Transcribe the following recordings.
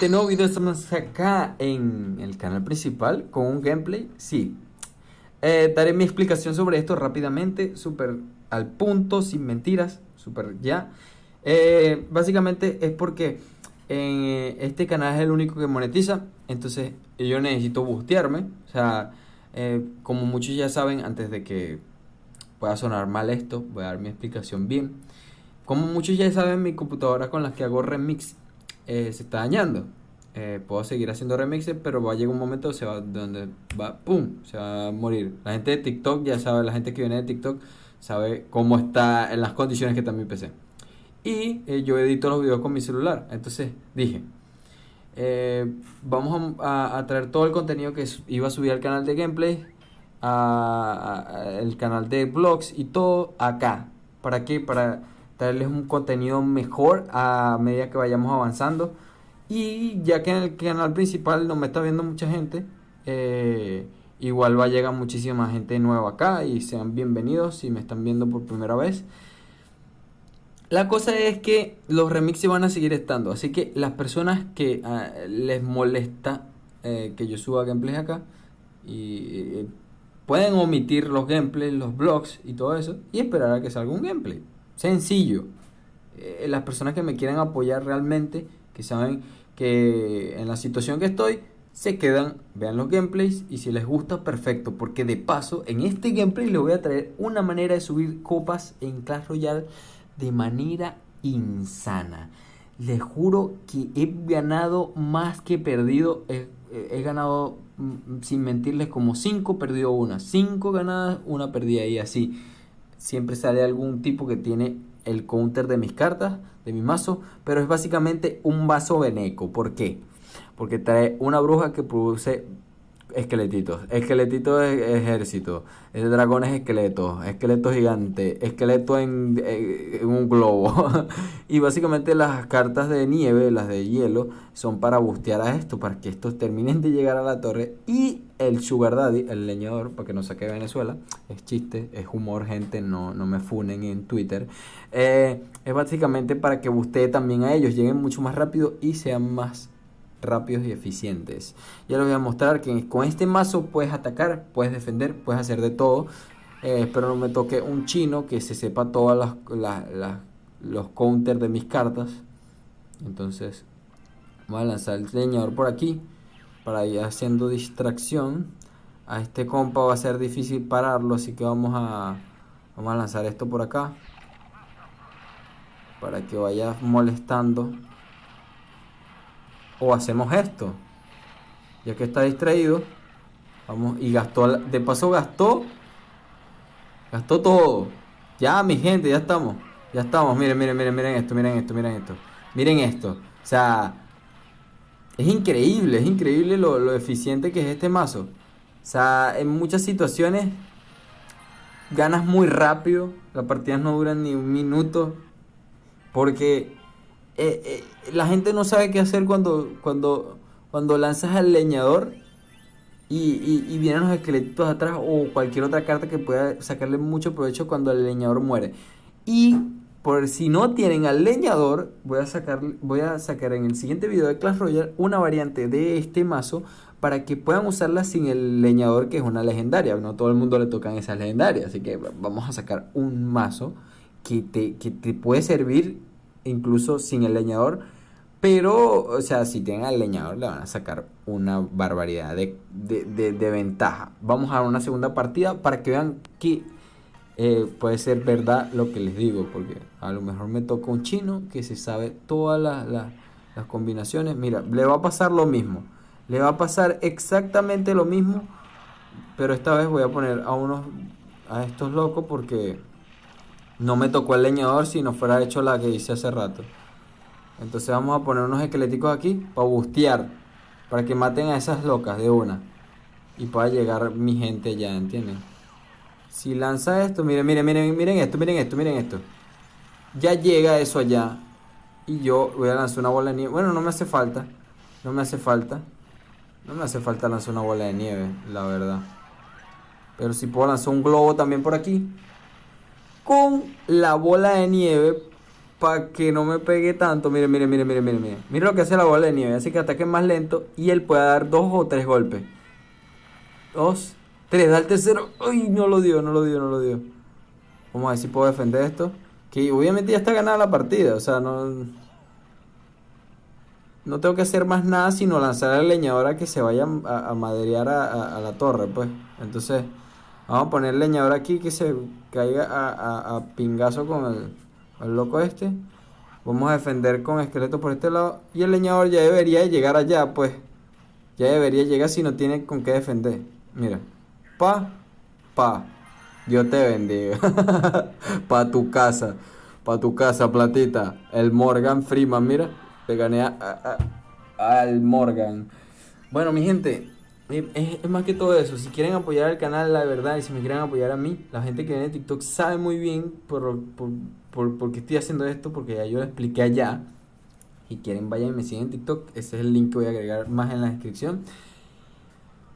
gente, nuevo video, estamos acá en el canal principal con un gameplay, sí. Eh, daré mi explicación sobre esto rápidamente, súper al punto, sin mentiras, súper ya. Eh, básicamente es porque eh, este canal es el único que monetiza, entonces yo necesito bustearme. O sea, como muchos ya saben, antes de que pueda sonar mal esto, voy a dar mi explicación bien. Como muchos ya saben, mi computadora con la que hago remix eh, se está dañando. Eh, puedo seguir haciendo remixes, pero va a llegar un momento se va, donde va, ¡pum! Se va a morir. La gente de TikTok ya sabe, la gente que viene de TikTok sabe cómo está en las condiciones que está mi PC. Y eh, yo edito los videos con mi celular. Entonces dije, vamos a, traer todo el contenido que iba a subir al canal de gameplay, a, el canal de vlogs y todo acá. ¿Para qué? Para traerles un contenido mejor a medida que vayamos avanzando. Y ya que en el canal principal no me está viendo mucha gente, eh, igual va a llegar muchísima gente nueva acá y sean bienvenidos si me están viendo por primera vez. La cosa es que los remixes van a seguir estando, así que las personas que ah, les molesta eh, que yo suba gameplays acá eh, pueden omitir los gameplays, los blogs y todo eso y esperar a que salga un gameplay. Sencillo. Eh, las personas que me quieren apoyar realmente, que saben que en la situación que estoy, se quedan, vean los gameplays y si les gusta, perfecto. Porque de paso, en este gameplay les voy a traer una manera de subir copas en Clash Royale de manera insana. Les juro que he ganado más que perdido. He, ganado, mm, sin mentirles, como 5, perdido una. 5 ganadas, una perdida y así siempre sale algún tipo que tiene el counter de mis cartas, de mi mazo, pero es básicamente un vaso veneco. ¿Por qué? Porque trae una bruja que produce esqueletitos, esqueletitos ejército, el dragón es esqueleto, esqueleto gigante, esqueleto en, un globo. y básicamente las cartas de nieve, las de hielo, son para bustear a esto, para que estos terminen de llegar a la torre. Y el Sugar Daddy, el leñador, para que no saque Venezuela, es chiste, es humor, gente, no, no me funen en Twitter. Eh, es básicamente para que bustee también a ellos, lleguen mucho más rápido y sean más rápidos y eficientes. Ya les voy a mostrar que con este mazo puedes atacar, puedes defender, puedes hacer de todo. Eh, espero no me toque un chino que se sepa todas las, los counters de mis cartas. Entonces voy a lanzar el leñador por aquí para ir haciendo distracción. A este compa va a ser difícil pararlo, así que vamos a, vamos a lanzar esto por acá. Para que vaya molestando o hacemos esto. Ya que está distraído, vamos y gastó, de paso gastó, gastó todo. Ya, mi gente, ya estamos, ya estamos. Miren, miren, miren, miren esto, miren esto, miren esto, miren esto. O sea, es increíble, es increíble lo, lo eficiente que es este mazo. O sea, en muchas situaciones ganas muy rápido, las partidas no duran ni un minuto, porque eh, eh, la gente no sabe qué hacer cuando, cuando, cuando lanzas al leñador y, vienen los esqueletos atrás o cualquier otra carta que pueda sacarle mucho provecho cuando el leñador muere. Y por si no tienen al leñador, voy a sacar, voy a sacar en el siguiente video de Clash Royale una variante de este mazo para que puedan usarla sin el leñador que es una legendaria. No todo el mundo le tocan esas legendarias, así que vamos a sacar un mazo que te, que te puede servir incluso sin el leñador. Pero, o sea, si tienen al leñador le van a sacar una barbaridad de, ventaja. Vamos a una segunda partida para que vean que eh, puede ser verdad lo que les digo. Porque a lo mejor me toca un chino que se sabe todas las combinaciones. Mira, le va a pasar lo mismo. Le va a pasar exactamente lo mismo. Pero esta vez voy a poner a unos a estos locos porque no me tocó el leñador si no fuera hecho la que hice hace rato. Entonces vamos a poner unos esqueléticos aquí para bustear. Para que maten a esas locas de una. Y pueda llegar mi gente ya, ¿entienden? Si lanza esto, miren, miren, miren, miren esto, miren esto, miren esto. Ya llega eso allá. Y yo voy a lanzar una bola de nieve. Bueno, no me hace falta. No me hace falta. No me hace falta lanzar una bola de nieve, la verdad. Pero si puedo lanzar un globo también por aquí con la bola de nieve para que no me pegue tanto. Mire, mire, mire, mire, mire, mire. Mire lo que hace la bola de nieve. Hace que ataque más lento y él pueda dar dos o tres golpes. Dos, tres, da el tercero. Uy, no lo dio, no lo dio, no lo dio. Vamos a ver si puedo defender esto. Que obviamente ya está ganada la partida. O sea, no. No tengo que hacer más nada sino lanzar al leñador a que se vaya a, a a, a la torre, pues. Entonces, vamos a poner leñador aquí que se caiga a, pingazo con el loco este. Vamos a defender con esqueleto por este lado. Y el leñador ya debería llegar allá, pues. Ya debería llegar si no tiene con qué defender. Mira. Pa, pa. Dios te bendiga. pa tu casa. Pa tu casa, platita. El Morgan Freeman, mira. Le gané al Morgan. Bueno, mi gente. Es, más que todo eso. Si quieren apoyar al canal, la verdad, y si me quieren apoyar a mí, la gente que viene de TikTok sabe muy bien por, por por, por, qué estoy haciendo esto, porque ya yo lo expliqué allá. Si quieren, vayan y me siguen en TikTok. Ese es el link que voy a agregar más en la descripción.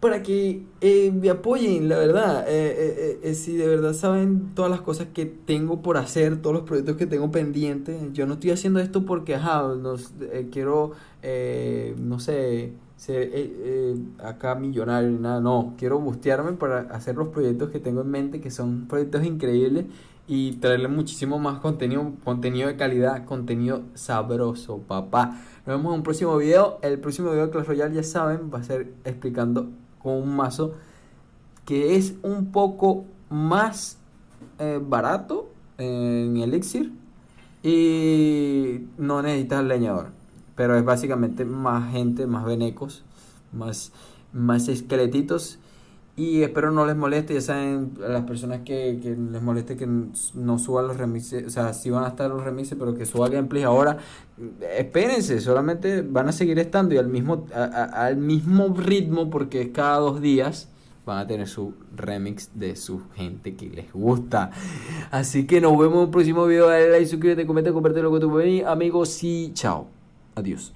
Para que eh, me apoyen, la verdad. Eh, eh, si de verdad saben todas las cosas que tengo por hacer, todos los proyectos que tengo pendientes. Yo no estoy haciendo esto porque, ajá, quiero, no sé, ser acá millonario ni nada. No, quiero bustearme para hacer los proyectos que tengo en mente, que son proyectos increíbles y traerle muchísimo más contenido, contenido de calidad, contenido sabroso, papá. Nos vemos en un próximo video. El próximo video de Clash Royale, ya saben, va a ser explicando con un mazo que es un poco más eh, barato en Elixir y no necesitas leñador. Pero es básicamente más gente, más venecos, más, más esqueletitos y espero no les moleste, ya saben, a las personas que, que les moleste que no suban los remixes, o sea, sí van a estar los remixes, pero que suba gameplay ahora, espérense, solamente van a seguir estando y al mismo, al mismo ritmo, porque cada dos días, van a tener su remix de su gente que les gusta. Así que nos vemos en un próximo video, dale like, suscríbete, comenta, compártelo con tu amigos y chao. Adiós.